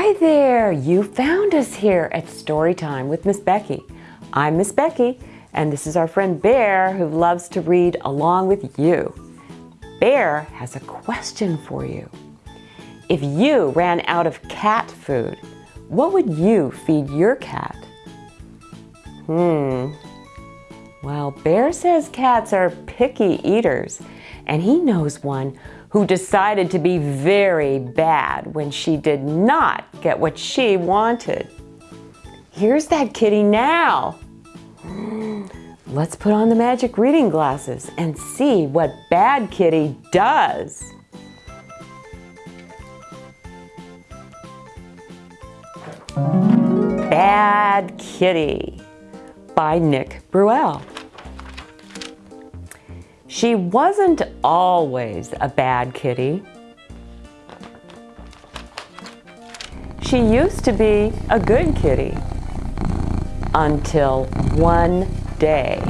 Hi there! You found us here at Storytime with Miss Becky. I'm Miss Becky, and this is our friend Bear who loves to read along with you. Bear has a question for you. If you ran out of cat food, what would you feed your cat? Hmm. Well, Bear says cats are picky eaters, and he knows one who decided to be very bad when she did not get what she wanted. Here's that kitty now. Let's put on the magic reading glasses and see what Bad Kitty does. Bad Kitty by Nick Bruel. She wasn't always a bad kitty. She used to be a good kitty until one day.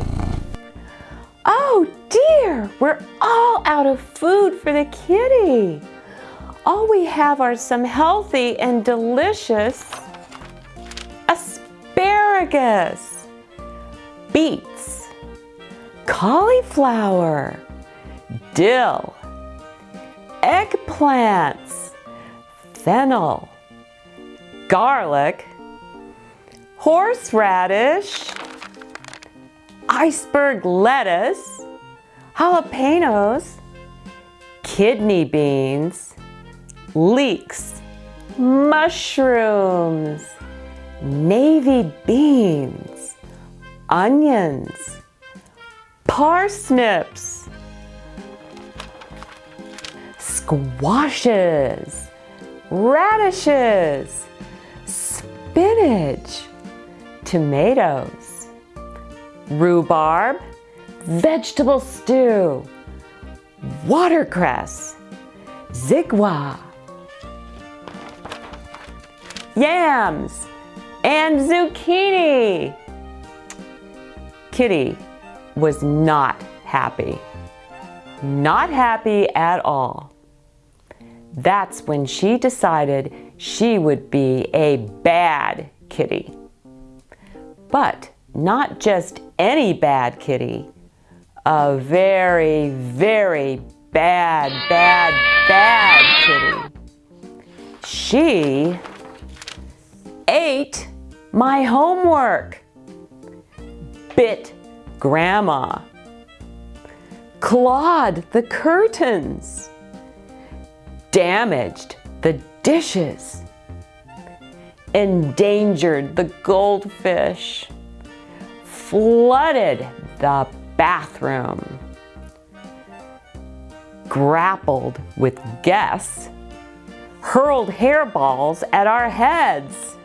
Oh dear, we're all out of food for the kitty. All we have are some healthy and delicious asparagus, beets, cauliflower, dill, eggplants, fennel, garlic, horseradish, iceberg lettuce, jalapenos, kidney beans, leeks, mushrooms, navy beans, onions, parsnips, squashes, radishes, spinach, tomatoes, rhubarb, vegetable stew, watercress, xigua, yams, and zucchini. Kitty was not happy. Not happy at all. That's when she decided she would be a bad kitty. But not just any bad kitty, a very, very bad, bad, bad kitty. She ate my homework, bit grandma, clawed the curtains, damaged the dishes, endangered the goldfish, flooded the bathroom, grappled with guests, hurled hairballs at our heads,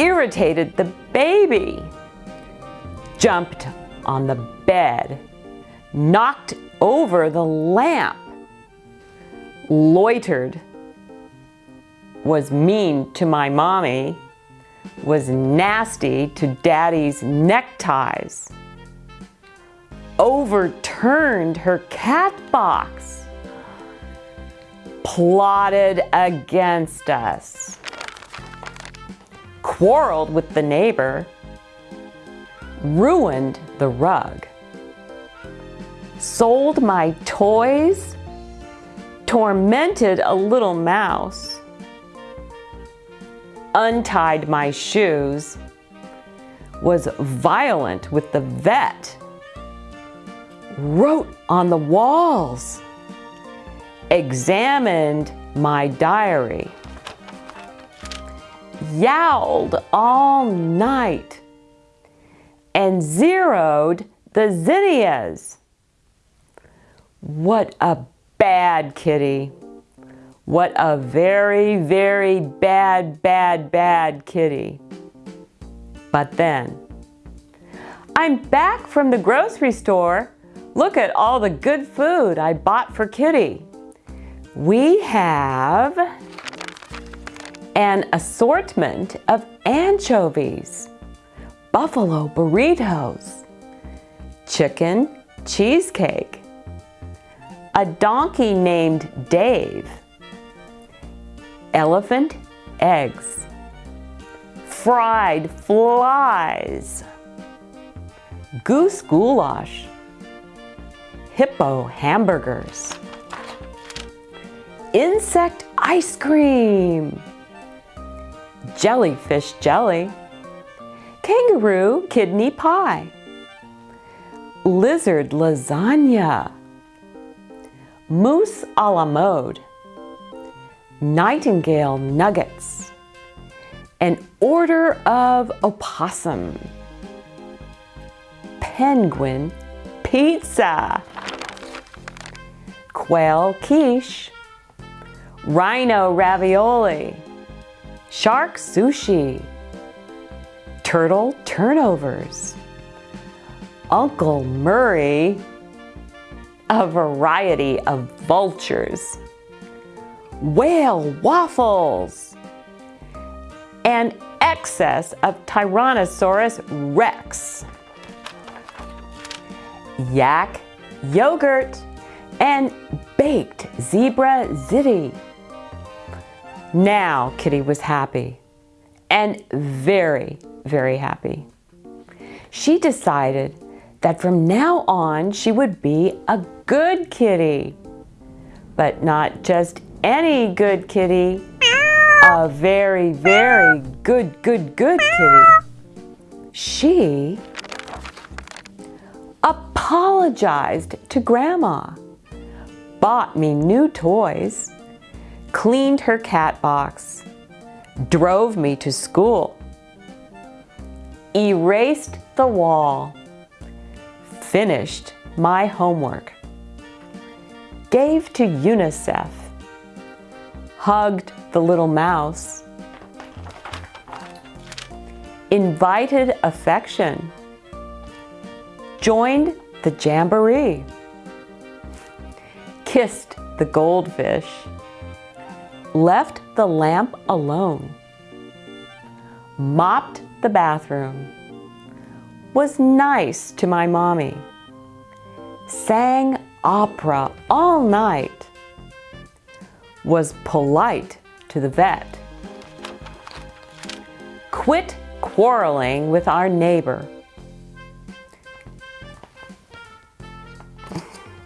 irritated the baby, jumped on the bed, knocked over the lamp, loitered, was mean to my mommy, was nasty to daddy's neckties, overturned her cat box, plotted against us, quarreled with the neighbor, ruined the rug, sold my toys, tormented a little mouse, untied my shoes, was violent with the vet, wrote on the walls, examined my diary, yowled all night, and zeroed the zinnias. What a bad kitty. What a very, very bad, bad, bad kitty. But then, I'm back from the grocery store. Look at all the good food I bought for Kitty. We have an assortment of anchovies, buffalo burritos, chicken cheesecake, a donkey named Dave, elephant eggs, fried flies, goose goulash, hippo hamburgers, insect ice cream, jellyfish jelly, kangaroo kidney pie, lizard lasagna, moose a la mode, nightingale nuggets, an order of opossum, penguin pizza, quail quiche, rhino ravioli, shark sushi, turtle turnovers, Uncle Murray, a variety of vultures, whale waffles, and excess of Tyrannosaurus rex, yak yogurt, and baked zebra ziti. Now Kitty was happy and very, very happy. She decided that from now on she would be a good kitty. But not just any good kitty, a very, very good, good, good kitty. She apologized to Grandma, bought me new toys, cleaned her cat box, drove me to school, erased the wall, finished my homework, gave to UNICEF, hugged the little mouse, invited affection, joined the jamboree, kissed the goldfish, left the lamp alone, mopped the bathroom, was nice to my mommy, sang opera all night, was polite to the vet, quit quarreling with our neighbor,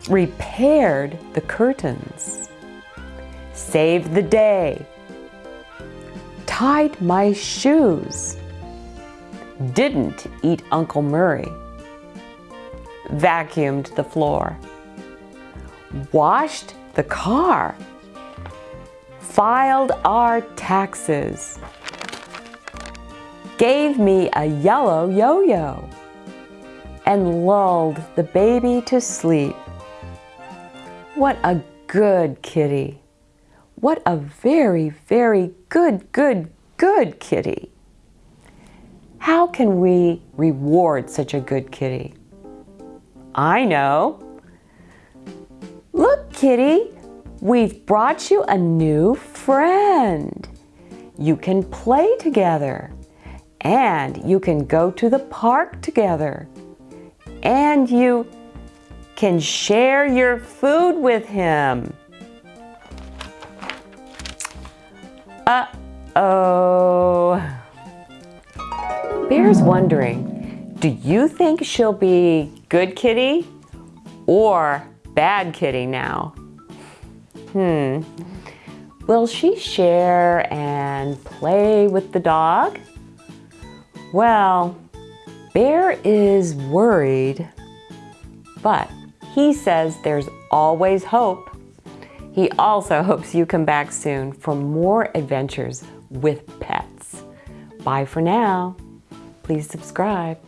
repaired the curtains, saved the day, tied my shoes, didn't eat Uncle Murray, vacuumed the floor, washed the car, filed our taxes, gave me a yellow yo-yo, and lulled the baby to sleep. What a good kitty. What a very, very good, good, good kitty. How can we reward such a good kitty? I know. Look, kitty, we've brought you a new friend. You can play together and you can go to the park together and you can share your food with him. Uh-oh. Bear's wondering, do you think she'll be good kitty or bad kitty now? Hmm. Will she share and play with the dog? Well, Bear is worried, but he says there's always hope. He also hopes you come back soon for more adventures with pets. Bye for now. Please subscribe.